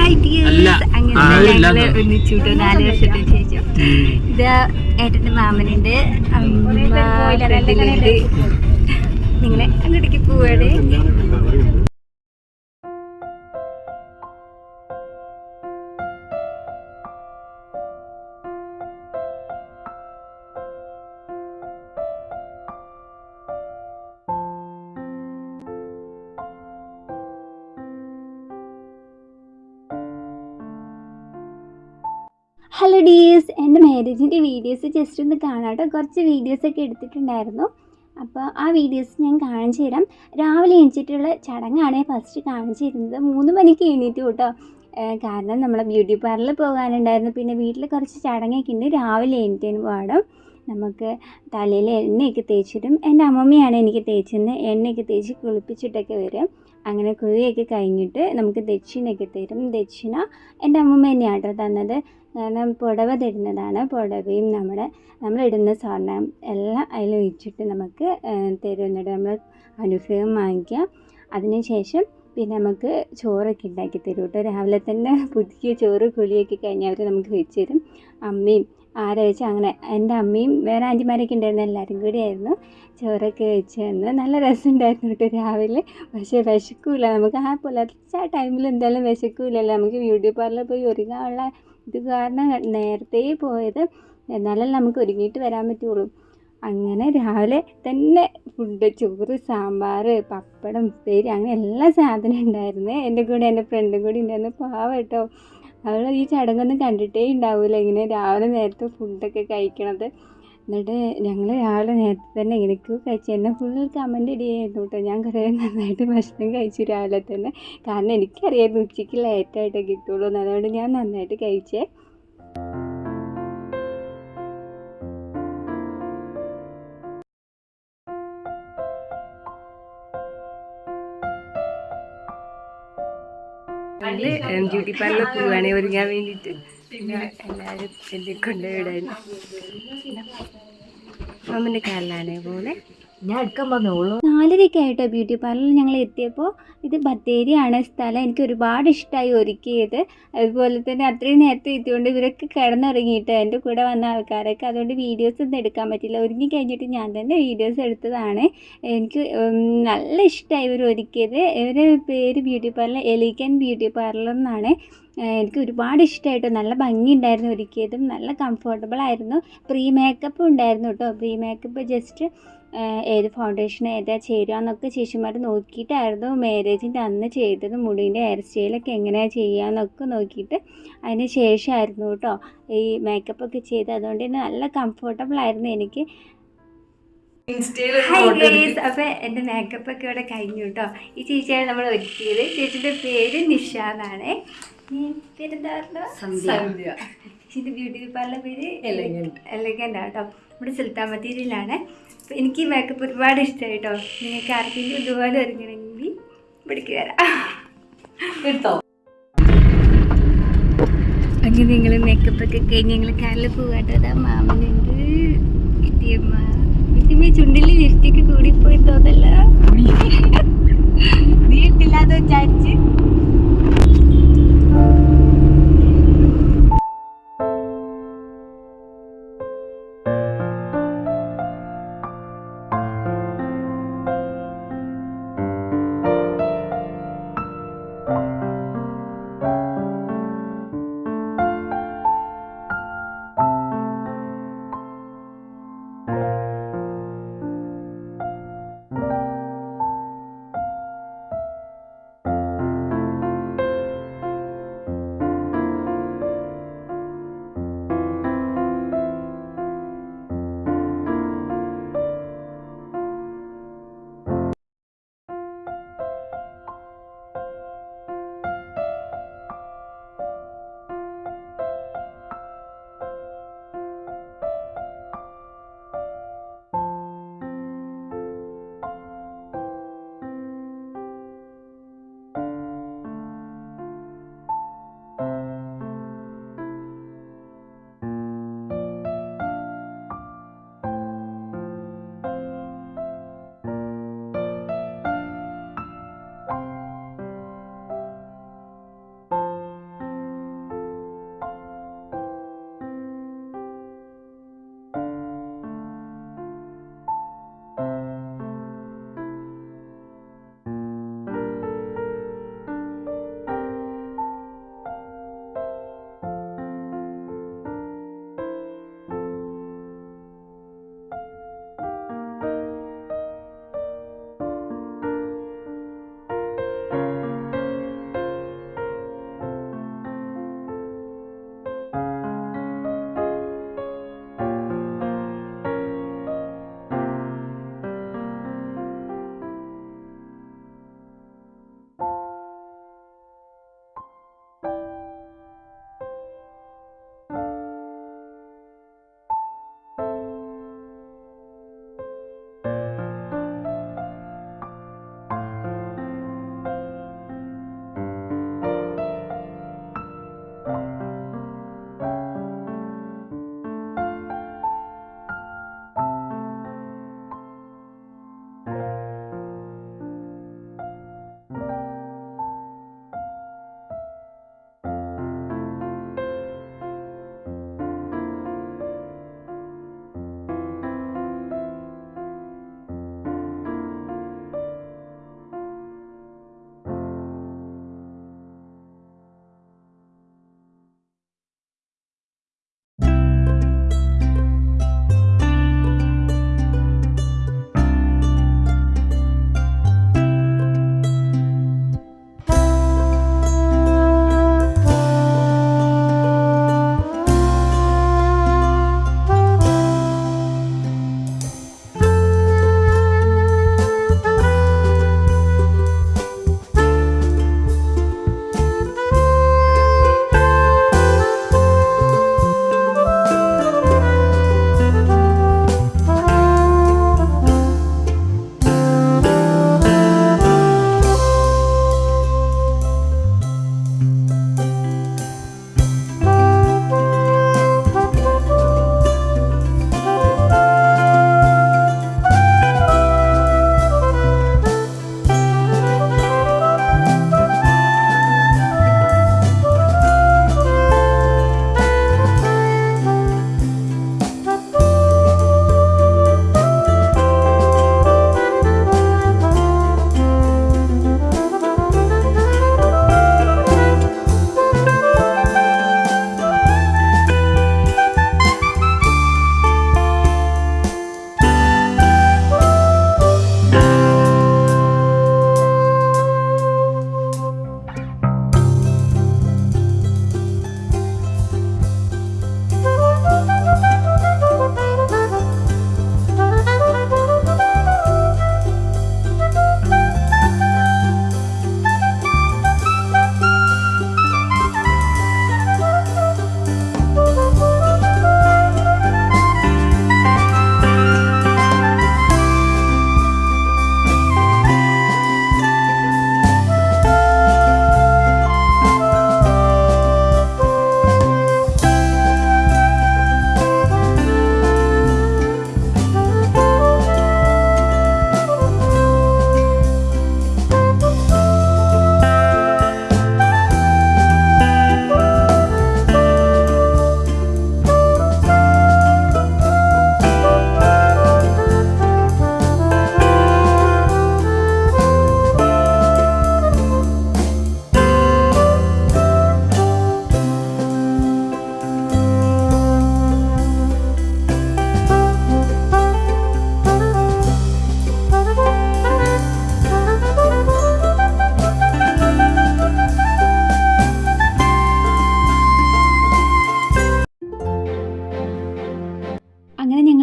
അങ്ങനെ എന്ന്. ഒന്നിച്ചുട്ടോ നാല് വർഷത്തിന് ശേഷം ഇത് ഏട്ടന്റെ മാമനുണ്ട് അമ്മ നിങ്ങളെ അങ്ങോട്ടേക്ക് പോവാണ്. ഹലോ ഡീസ് എന്റെ മാരേജിന്റെ വീഡിയോസ് ജസ്റ്റ് ഒന്ന് കാണാട്ടോ കുറച്ച് വീഡിയോസൊക്കെ എടുത്തിട്ടുണ്ടായിരുന്നു. അപ്പോൾ ആ വീഡിയോസ് ഞാൻ കാണിച്ചു തരാം. രാവിലെ എണീച്ചിട്ടുള്ള ചടങ്ങാണ് ഫസ്റ്റ് കാണിച്ചു തരുന്നത്. മൂന്ന് മണിക്ക് എണീറ്റു കേട്ടോ. കാരണം നമ്മൾ ബ്യൂട്ടി പാർലറിൽ പോകാനുണ്ടായിരുന്നു. പിന്നെ വീട്ടിൽ കുറച്ച് ചടങ്ങൊക്കെ ഉണ്ട്. രാവിലെ എണീറ്റതിന് പാടും നമുക്ക് തലയിൽ എണ്ണയൊക്കെ തേച്ചിടും എന്റെ അമ്മമ്മയാണ് എനിക്ക് തേച്ചിരുന്നത് എണ്ണയൊക്കെ തേച്ച് കുളിപ്പിച്ചിട്ടൊക്കെ വരും. അങ്ങനെ കുഴിയൊക്കെ കഴിഞ്ഞിട്ട് നമുക്ക് ദക്ഷിണയൊക്കെ തരും. ദക്ഷിണ എന്റെ അമ്മമ്മ തന്നെയാണ് കേട്ടോ തന്നത്. കാരണം പുടവ തരുന്നതാണ്. പുടവയും നമ്മുടെ നമ്മളിടുന്ന സ്വർണം എല്ലാം അതിൽ ഒഴിച്ചിട്ട് നമുക്ക് തരുന്നുണ്ട് നമ്മൾ അനുഗ്രഹം വാങ്ങിക്കുക. അതിനുശേഷം പിന്നെ നമുക്ക് ചോറൊക്കെ ഉണ്ടാക്കി തരും കേട്ടോ. രാവിലെ തന്നെ പുതിയ ചോറ് കുളിയൊക്കെ കഴിഞ്ഞ് അവർ നമുക്ക് വെച്ച് തരും. അമ്മയും ആരെ വെച്ച് അങ്ങനെ എന്റെ അമ്മയും വേറെ ആന്റിമാരൊക്കെ ഉണ്ടായിരുന്നു എല്ലാവരും കൂടി ആയിരുന്നു. ചോറൊക്കെ വെച്ച് തന്ന് നല്ല രസമുണ്ടായിരുന്നു കേട്ടോ രാവിലെ. പക്ഷേ വിശക്കൂല. നമുക്ക് ആ പുലർച്ചെ ടൈമിൽ എന്തായാലും വിശക്കൂലല്ലോ. നമുക്ക് ബ്യൂട്ടി പാർലറിൽ പോയി ഒരുങ്ങാനുള്ള ഇത് കാരണം നേരത്തെ പോയത് എന്നാലല്ലേ നമുക്ക് ഒരുങ്ങിയിട്ട് വരാൻ പറ്റുള്ളൂ. അങ്ങനെ രാവിലെ തന്നെ ഫുഡ് ചോറ് സാമ്പാർ പപ്പടം ഉപ്പേരി അങ്ങനെ എല്ലാ സാധനവും ഉണ്ടായിരുന്നു. എന്റെ കൂടെ എന്റെ ഫ്രണ്ടും കൂടി ഉണ്ടായിരുന്നു. പാവം കേട്ടോ. അവൾ ഈ ചടങ്ങൊന്നും കണ്ടിട്ടേ ഉണ്ടാവില്ല ഇങ്ങനെ രാവിലെ നേരത്തെ ഫുഡൊക്കെ കഴിക്കണത്. എന്നിട്ട് ഞങ്ങൾ രാവിലെ നേരത്തെ തന്നെ എനിക്ക് കഴിച്ചു. എന്നെ ഫുൾ കമന്റ് ഇടിയായിരുന്നു കേട്ടോ ഞാൻ കുറേ നന്നായിട്ട് ഭക്ഷണം കഴിച്ചു രാവിലെ തന്നെ. കാരണം എനിക്കറിയായിരുന്നു ഉച്ചയ്ക്ക് ലേറ്റായിട്ടേ കിട്ടുള്ളൂ. അതുകൊണ്ട് ഞാൻ നന്നായിട്ട് കഴിച്ചേ. ഞങ്ങൾ ബ്യൂട്ടി പാർലർ പോവാണെ ഒരുങ്ങാൻ വേണ്ടിയിട്ട് പിന്നെ എല്ലാവരും എന്നെ കൊണ്ടുവിടാൻ. അമ്മന്റെ കാലിലാണേ പോലെ. ഞാൻ ആയിട്ടോ ബ്യൂട്ടി പാർലറിൽ ഞങ്ങൾ എത്തിയപ്പോൾ ഇത് ബത്തേരിയാണ് സ്ഥലം. എനിക്ക് ഒരുപാട് ഇഷ്ടമായി ഒരുക്കിയത്. അതുപോലെ തന്നെ അത്രയും നേരത്തെ എത്തിയോണ്ട് ഇവരൊക്കെ കിടന്നുറങ്ങിയിട്ട് എന്റെ കൂടെ വന്ന ആൾക്കാരൊക്കെ. അതുകൊണ്ട് വീഡിയോസ് ഒന്നും എടുക്കാൻ പറ്റില്ല. ഒരുങ്ങി കഴിഞ്ഞിട്ട് ഞാൻ തന്നെ വീഡിയോസ് എടുത്തതാണ്. എനിക്ക് നല്ല ഇഷ്ടമായി ഇവർ ഒരുക്കിയത്. ഇവരുടെ പേര് ബ്യൂട്ടി പാർലർ എലിക്കൻ ബ്യൂട്ടി പാർലർ എന്നാണ്. എനിക്ക് ഒരുപാട് ഇഷ്ടമായിട്ടു നല്ല ഭംഗിയുണ്ടായിരുന്നു ഒരുക്കിയതും. നല്ല കംഫർട്ടബിൾ ആയിരുന്നു. പ്രീ മേക്കപ്പും ഉണ്ടായിരുന്നു കേട്ടോ പ്രീ മേക്കപ്പ് ജസ്റ്റ് ഏത് ഫൗണ്ടേഷൻ ഏതാ ചേരുക എന്നൊക്കെ ചേച്ചിമാർ നോക്കിയിട്ടായിരുന്നു മാരേജിന്റെ അന്ന് ചെയ്തത് മുടീന്റെ ഹെയർ സ്റ്റൈലൊക്കെ എങ്ങനെയാണ് ചെയ്യുക എന്നൊക്കെ നോക്കിയിട്ട് അതിന് ശേഷമായിരുന്നു കേട്ടോ ഈ മേക്കപ്പ് ഒക്കെ ചെയ്ത് അതുകൊണ്ട് തന്നെ നല്ല കംഫർട്ടബിൾ ആയിരുന്നു എനിക്ക്. ഹായ് ഗൈസ് അപ്പോൾ എന്റെ മേക്കപ്പ് ഒക്കെ ഇവിടെ കഴിഞ്ഞു കേട്ടോ ഈ ചേച്ചിയാണ് നമ്മൾ ഒരുക്കിയത്. ചേച്ചിന്റെ പേര് നിഷ എന്നാണ്. പേരെന്താ ബ്യൂട്ടി പാർലർ പേര്. എലഗന്റ് കേട്ടോ. നമ്മുടെ സുൽത്താൻ ബത്തേരിയിലാണ് അപ്പോൾ എനിക്ക് മേക്കപ്പ് ഒരുപാട് ഇഷ്ടമായി കേട്ടോ നിങ്ങൾക്ക് ആർക്കെങ്കിലും ഇതുപോലെ ഒരുങ്ങണമെങ്കിൽ ഇവിടേക്ക് വരാം. എടുത്തോ? അങ്ങനെ നിങ്ങൾ മേക്കപ്പ് ഒക്കെ കഴിഞ്ഞ് ഞങ്ങൾ കാറിൽ പോകാട്ടോ അതാ മാമനുണ്ട് ചുണ്ടിൽ ലിഫ്റ്റൊക്കെ കൂടിപ്പോയി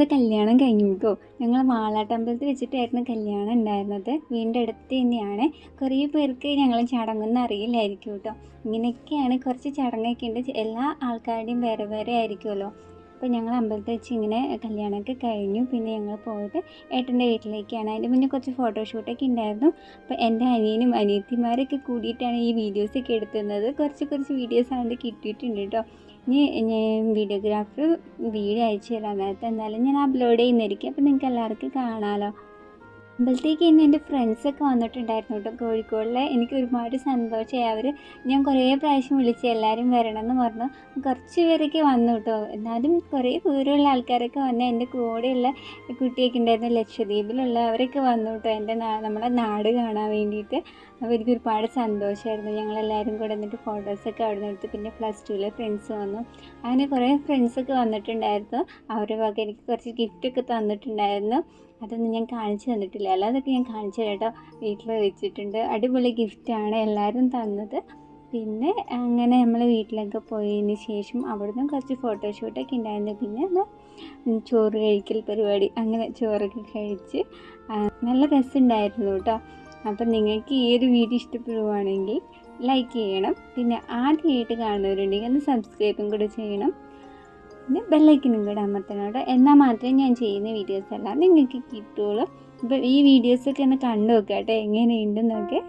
ഞങ്ങളുടെ കല്യാണം കഴിഞ്ഞു കേട്ടോ ഞങ്ങൾ വാളാട്ടമ്പലത്തിൽ വെച്ചിട്ടായിരുന്നു കല്യാണം ഉണ്ടായിരുന്നത്. വീണ്ടും അടുത്ത് തന്നെയാണ്. കുറേ പേർക്ക് ഞങ്ങൾ ചടങ്ങൊന്നും അറിയില്ലായിരിക്കും കേട്ടോ. ഇങ്ങനെയൊക്കെയാണ് കുറച്ച് ചടങ്ങൊക്കെ ഉണ്ട്. എല്ലാ ആൾക്കാരുടെയും വേറെ വേറെ ആയിരിക്കുമല്ലോ. അപ്പോൾ ഞങ്ങൾ അമ്പലത്തിൽ വെച്ച് ഇങ്ങനെ കല്യാണമൊക്കെ കഴിഞ്ഞു. പിന്നെ ഞങ്ങൾ പോയത് ഏട്ടന്റെ വീട്ടിലേക്കാണ്. അതിന്റെ മുന്നേ കുറച്ച് ഫോട്ടോഷൂട്ടൊക്കെ ഉണ്ടായിരുന്നു. അപ്പോൾ എന്റെ അനിയനും അനിയത്തിമാരൊക്കെ കൂടിയിട്ടാണ് ഈ വീഡിയോസൊക്കെ എടുത്തുന്നത്. കുറച്ച് കുറച്ച് വീഡിയോസ് ആണെങ്കിൽ കിട്ടിയിട്ടുണ്ട് കേട്ടോ ഇനി ഞാൻ വീഡിയോഗ്രാഫർ വീഡിയോ അയച്ചു തരാൻ നേരത്തെ എന്തായാലും ഞാൻ അപ്ലോഡ് ചെയ്യുന്നതായിരിക്കും. അപ്പോൾ നിങ്ങൾക്ക് എല്ലാവർക്കും കാണാമല്ലോ അമ്പലത്തേക്ക് ഇന്ന് എന്റെ ഫ്രണ്ട്സൊക്കെ വന്നിട്ടുണ്ടായിരുന്നു കേട്ടോ. കോഴിക്കോടിലെ എനിക്ക് ഒരുപാട് സന്തോഷമായി. അവർ ഞാൻ കുറേ പ്രാവശ്യം വിളിച്ച് എല്ലാവരും വരണമെന്ന് പറഞ്ഞു. കുറച്ച് പേരൊക്കെ വന്നു കേട്ടോ. എന്നാലും കുറേ ദൂരമുള്ള ആൾക്കാരൊക്കെ വന്ന് എന്റെ കൂടെയുള്ള കുട്ടിയൊക്കെ ഉണ്ടായിരുന്നു. ലക്ഷദ്വീപിലുള്ള അവരൊക്കെ വന്നു കേട്ടോ. എന്റെ നമ്മുടെ നാട് കാണാൻ വേണ്ടിയിട്ട്. അപ്പോൾ എനിക്ക് ഒരുപാട് സന്തോഷമായിരുന്നു. ഞങ്ങളെല്ലാവരും കൂടെ എന്നിട്ട് ഫോട്ടോസൊക്കെ അവിടെ നിന്ന് എടുത്ത് പിന്നെ പ്ലസ് ടുവിലെ ഫ്രണ്ട്സ് വന്നു. അങ്ങനെ കുറേ ഫ്രണ്ട്സൊക്കെ വന്നിട്ടുണ്ടായിരുന്നു. അവരുടെ വക എനിക്ക് കുറച്ച് ഗിഫ്റ്റൊക്കെ തന്നിട്ടുണ്ടായിരുന്നു. അതൊന്നും ഞാൻ കാണിച്ചു തന്നിട്ടില്ല. അല്ലാതൊക്കെ ഞാൻ കാണിച്ചു കേട്ടോ. വീട്ടിൽ വെച്ചിട്ടുണ്ട്. അടിപൊളി ഗിഫ്റ്റാണ് എല്ലാവരും തന്നത്. പിന്നെ അങ്ങനെ നമ്മൾ വീട്ടിലൊക്കെ പോയതിന് ശേഷം അവിടുന്ന് കുറച്ച് ഫോട്ടോഷൂട്ടൊക്കെ ഉണ്ടായിരുന്നു. പിന്നെ ഒന്ന് ചോറ് കഴിക്കൽ പരിപാടി അങ്ങനെ ചോറൊക്കെ കഴിച്ച് നല്ല രസമുണ്ടായിരുന്നു കേട്ടോ. അപ്പം നിങ്ങൾക്ക് ഈ ഒരു വീഡിയോ ഇഷ്ടപ്പെടുവാണെങ്കിൽ ലൈക്ക് ചെയ്യണം. പിന്നെ ആദ്യമായിട്ട് കാണുന്നവരുണ്ടെങ്കിൽ ഒന്ന് സബ്സ്ക്രൈബും കൂടെ ചെയ്യണം. പിന്നെ ബെല്ലൈക്കനും കൂടെ അമർത്തണം കേട്ടോ. എന്നാൽ മാത്രമേ ഞാൻ ചെയ്യുന്ന വീഡിയോസ് എല്ലാം നിങ്ങൾക്ക് കിട്ടുള്ളൂ അപ്പോൾ ഈ വീഡിയോസൊക്കെ ഒന്ന് കണ്ടു നോക്കാം കേട്ടോ. എങ്ങനെയുണ്ടെന്നൊക്കെ.